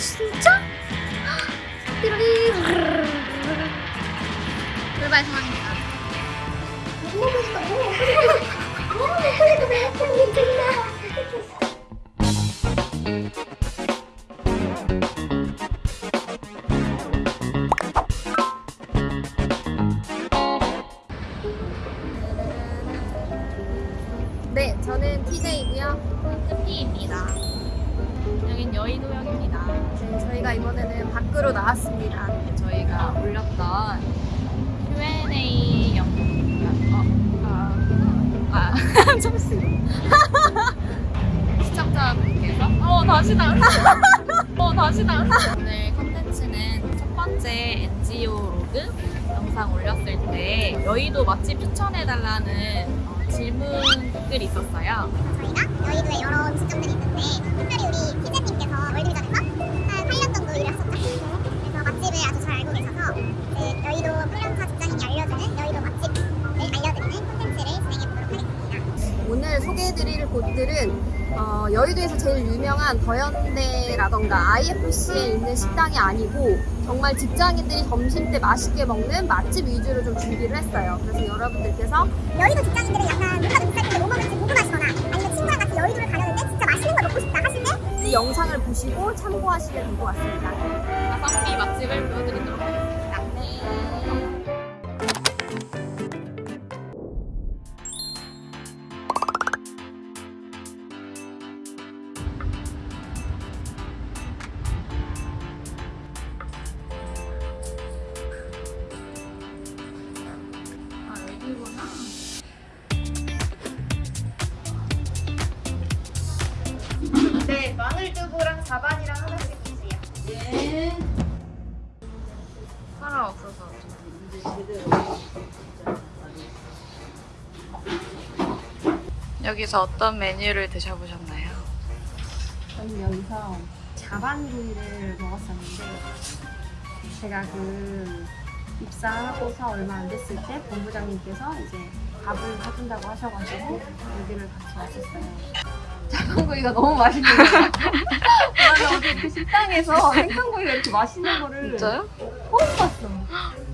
진짜? 띠로리 불발 상황입니다. 너무 먹으니까 너무 먹으니까 배고픈 괜찮다. 네, 저는 TJ이고요. 끝니입니다. 여긴 여의도역입니다. 네, 저희가 이번에는 밖으로 나왔습니다. 저희가 올렸던 Q&A 영, 어, 아, 아, 잠시만. 시청자분께서, 어, 다시 나 어, 다시 나 오늘 컨텐츠는 첫 번째 NGO 로그 영상 올렸을 때 여의도 맛집 추천해달라는 어, 질문글이 있었어요. 저희가 여의도에 여러 직점들이 있는데 특별히 우리 피디님께서 월드비전에서 한 8년 정도 일을 했었죠. 그래서 맛집을 아주 잘 알고 계셔서 이제 여의도 8년차 직장인이 알려주는 여의도 맛집을 알려드리는 콘텐츠를 진행해 보도록 하겠습니다. 오늘 소개해드릴 곳들은 어, 여의도에서 제일 유명한 더현대라던가 IFC에 있는 식당이 아니고 정말 직장인들이 점심 때 맛있게 먹는 맛집 위주로 좀 준비를 했어요. 그래서 여러분들께서 여의도 직장인들은 약간 누가 더 비쌀 때뭐 먹을지 궁금하시거나 아니면 친구랑 같이 여의도를 가려는데 진짜 맛있는 걸 먹고 싶다 하실 때 이 영상을 보시고 참고하시면 될 것 같습니다. 가성비 맛집을 보여드리도록 하겠습니다. 여기서 어떤 메뉴를 드셔보셨나요? 저는 여기서 자반구이를 먹었었는데 제가 그 입사하고서 얼마 안 됐을 때 본부장님께서 이제 밥을 사준다고 하셔가지고 여기를 같이 왔었어요. 자반구이가 너무 맛있는 거예요. 어제 그 식당에서 생강구이가 이렇게 맛있는 거를 진짜요? 처음 봤어.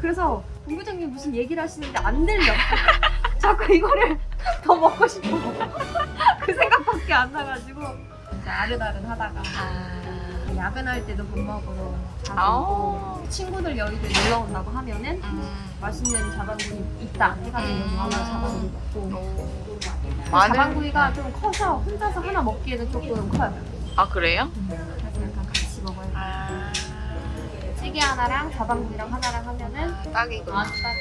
그래서 본부장님 무슨 얘기를 하시는데 안 들려. 자꾸 이거를 더 먹고 싶어. 그 생각밖에 안 나가지고 이제 아른아른 하다가 아, 야근할 때도 밥 먹으러. 오고 친구들 여의도에 놀러 온다고 하면은 음, 맛있는 자반구이 있다 해가지고 여기 와서 자반구이 먹고. 마늘? 자반구이가 좀 커서 혼자서 하나 먹기에는 조금 커요. 아, 그래요? 그래서 약간 같이 먹어요. 아, 찌개 하나랑 자반구이랑 하나랑 하면은 딱이구나. 아주 딱이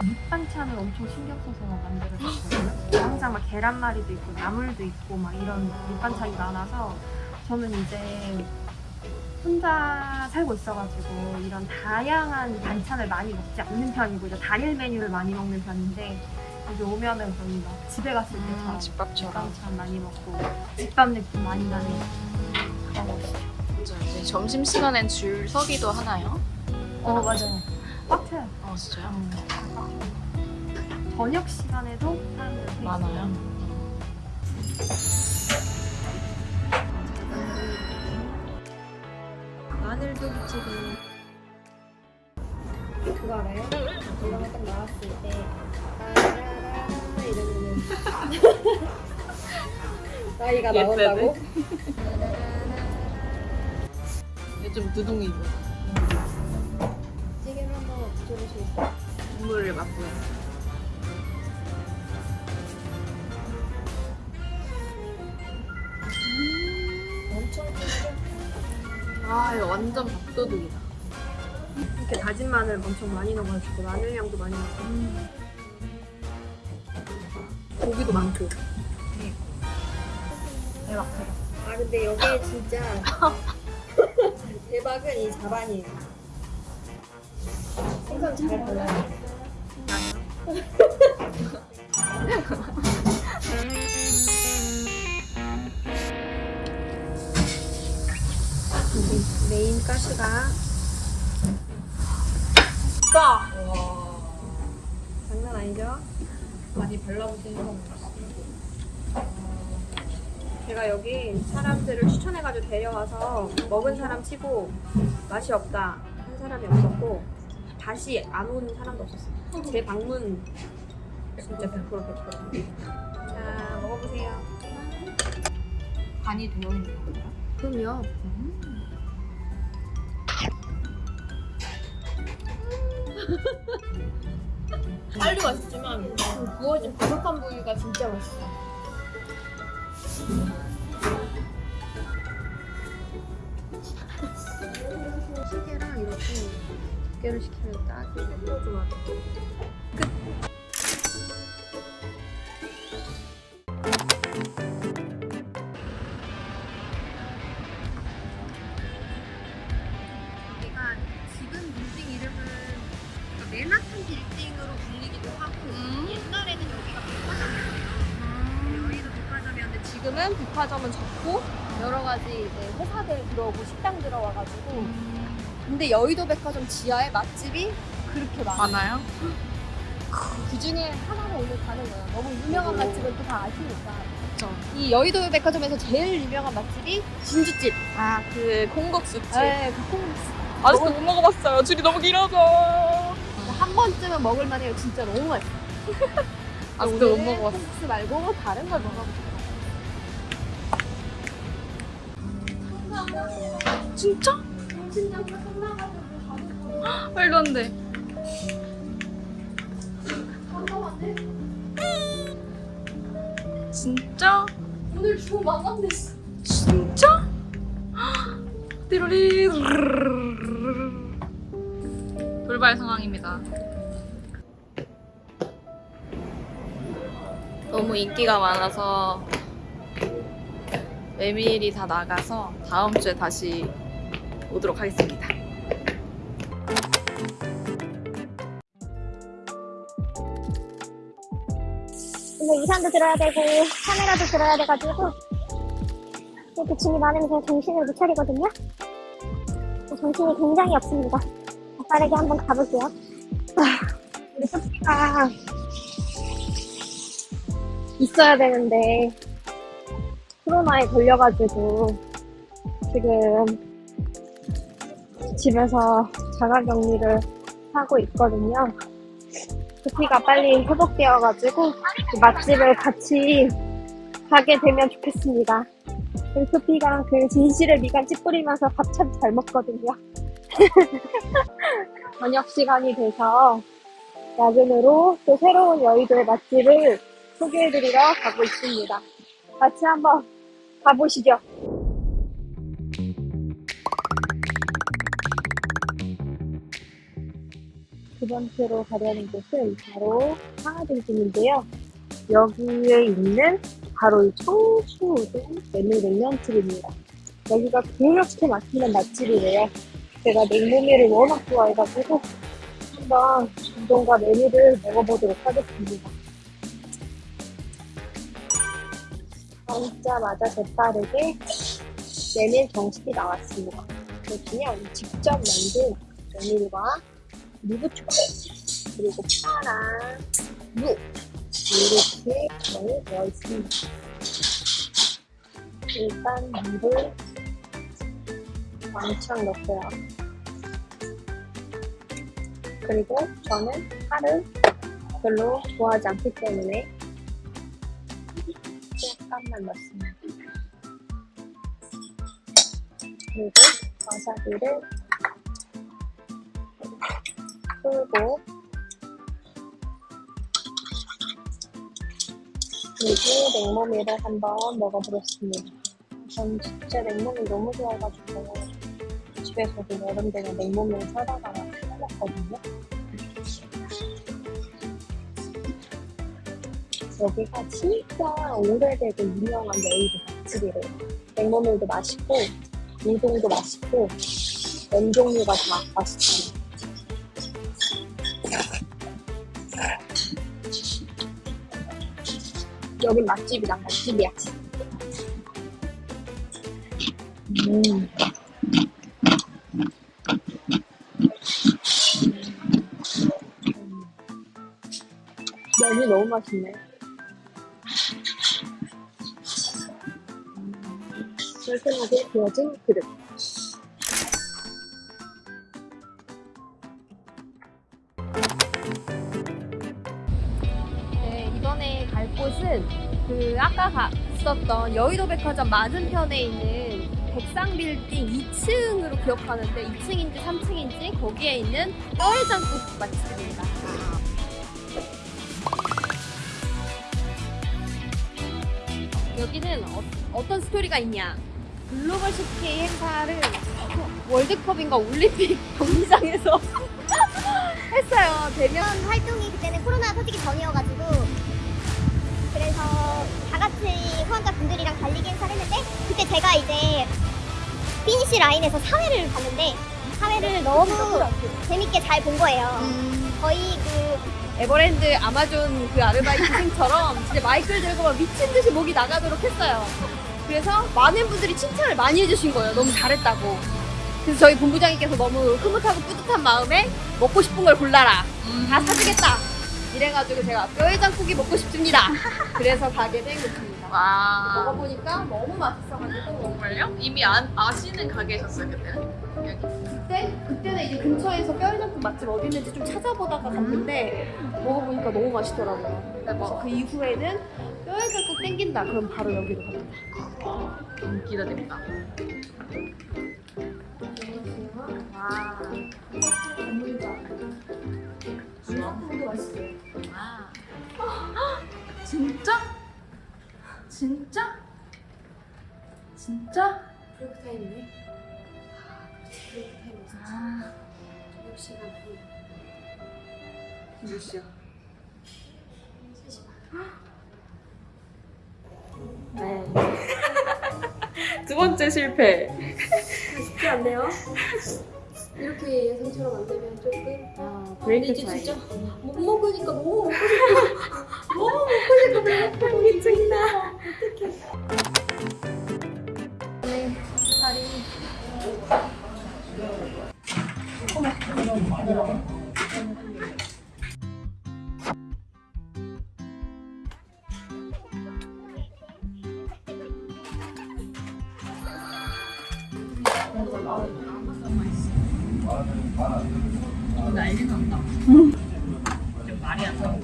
밑반찬을 엄청 신경 써서 만들어줬거든요 항상 막 계란말이도 있고 나물도 있고 막 이런 밑반찬이 많아서 저는 이제 혼자 살고 있어가지고 이런 다양한 반찬을 많이 먹지 않는 편이고 이제 단일 메뉴를 많이 먹는 편인데 여기 오면은 거의 막 집에 갔을 음, 때처럼 집밥처럼. 밑반찬 많이 먹고 집밥 느낌 많이 나는 그런 맞아요. 이제 점심시간엔 줄 서기도 하나요? 어 맞아요 꽉 차요 어, 진짜요? 음. 저녁 시간에도 사람들 되게 많아요? 마늘두부찌개. 그거 알아요? 이거 딱 나왔을 때 따라라 이러면은 나이가 나온다고? 요즘 두둥이고 찌개를 한번 드셔보시겠어요? 국물을 맛보여. 아, 이거 완전 밥도둑이다. 이렇게 다진 마늘 엄청 많이 넣어가지고 마늘 향도 많이 넣고 고기도 많고 대박, 대박. 아 근데 여기에 진짜 대박은 이 자반이에요. 생선 잘 골라요. 여기 메인 가스가 까! 장난 아니죠? 많이 발라보시는 거 제가 여기 사람들을 추천해가지고 데려와서 먹은 사람 치고 맛이 없다 한 사람이 없었고 다시 안온 사람도 없었어요. 제 방문 진짜 100% 100%. 자 먹어보세요. 간이 되어 있는 건가요? 그럼요. 빨리 맛있지만 그 구워진 바삭한 부위가 진짜 맛있어. 시계랑 이렇게 두께를 시키면 딱이게 좋아. 여 회사들 들어오고 식당 들어와가지고 근데 여의도 백화점 지하에 맛집이 그렇게 많아. 많아요? 그 중에 하나를 오늘 가는 거예요. 너무 유명한 맛집은 또 다 아시니까. 그쵸. 이 여의도 백화점에서 제일 유명한 맛집이 진주집. 아, 그 콩국수집. 네, 그 콩국수. 아직도 못 먹어봤어요. 줄이 너무 길어서. 한 번쯤은 먹을 만해요. 진짜 너무 맛있어. 아직도 못 오늘은 먹어봤어. 콩국수 말고 다른 걸 먹어볼게요. 진짜? 말도 안 돼. 진짜? 오늘 주문 망감됐어. 진짜? 띠로리 돌발 상황입니다. 너무 인기가 많아서 메밀이 다 나가서 다음 주에 다시 오도록 하겠습니다. 근데 우산도 들어야 되고 카메라도 들어야 돼가지고 이렇게 짐이 많으면 제가 정신을 못 차리거든요. 정신이 굉장히 없습니다. 빠르게 한번 가볼게요. 아, 우리 소피가 있어야 되는데 코로나에 걸려가지고 지금 집에서 자가격리를 하고 있거든요. 소피가 빨리 회복되어가지고 그 맛집을 같이 가게 되면 좋겠습니다. 우리 소피가 그 진실의 미간 찌푸리면서 밥 참 잘 먹거든요. 저녁 시간이 돼서 야근으로 또 새로운 여의도의 맛집을 소개해드리러 가고 있습니다. 같이 한번 가보시죠. 두 번째로 가려는 곳은 바로 상하등심인데요. 여기에 있는 바로 이 청수우동 메밀냉면집입니다. 여기가 그렇게 맛있는 맛집이래요. 제가 냉모밀을 워낙 좋아해가지고 한번 우동과 메밀을 먹어보도록 하겠습니다. 앉자마자 재빠르게 메밀 정식이 나왔습니다. 그냥 직접 만든 메밀과 무부추 그리고 파랑 무 이렇게 많이 되어 있습니다. 일단 물을 왕창 넣고요. 그리고 저는 파를 별로 좋아하지 않기 때문에 약간만 넣습니다. 그리고 와사비를 풀고 그리고 냉모밀을 한번 먹어보겠습니다. 전 진짜 냉모밀 너무 좋아해가지고 집에서도 여름 되면 냉모밀 사다가 해먹거든요. 여기가 진짜 오래되고 유명한 여의도 맛집이래요. 냉모밀도 맛있고 우동도 맛있고 면 종류가 다 맛있잖아요. 여긴 맛집이다 맛집이야. 음. 면이 너무 맛있네. 깔끔하게 되어진 그릇. 네, 이번에 갈 곳은 그 아까 갔었던 여의도 백화점 맞은편에 있는 백상빌딩 2층으로 기억하는데 2층인지 3층인지 거기에 있는 뼈해장국 맛집입니다. 여기는 어, 떤 스토리가 있냐? 글로벌 CK 행사를 월드컵인가 올림픽 경기장에서 했어요. 대면 활동이 그때는 코로나 터지기 전이어가지고 그래서 다 같이 후원자 분들이랑 달리기 행사를 했는데 그때 제가 이제 피니시 라인에서 사회를 봤는데 사회를 너무 재밌게 잘 본 거예요. 거의 그 에버랜드 아마존 그 아르바이트생처럼 진짜 마이크를 들고 막 미친 듯이 목이 나가도록 했어요. 그래서 많은 분들이 칭찬을 많이 해주신 거예요. 너무 잘했다고. 그래서 저희 본부장님께서 너무 흐뭇하고 뿌듯한 마음에 먹고 싶은 걸 골라라. 다 사주겠다. 이래가지고 제가 뼈해장국이 먹고 싶습니다. 그래서 가게 된 곳입니다. 와. 먹어보니까 너무 맛있어가지고 정말요? 이미 아, 아시는 가게셨어요 그때는? 그때 그때는 이제 근처에서 뼈해장국 맛집 어디 있는지 좀 찾아보다가 갔는데 먹어보니까 너무 맛있더라고요. 그래서 그 이후에는 뼈해장국 땡긴다. 그럼 바로 여기로. 와. 주먹도 맛있어요. 와. 진짜? 진짜? 진짜? 브레이크 타임이네. 브레이크 타임 진짜. 아. 저녁 시간 몇 시야? 3시 반. 네. 두 번째 실패. 쉽지 않네요. 이렇게 예상처럼 안 되면 조금. 아, 이제 진짜 못 먹으니까 너무 먹고 싶어. 너무 먹고 싶어. 배고파. 미친다. 어떡해. 네, 다리. 난리 난다. 좀 말이 안 나와.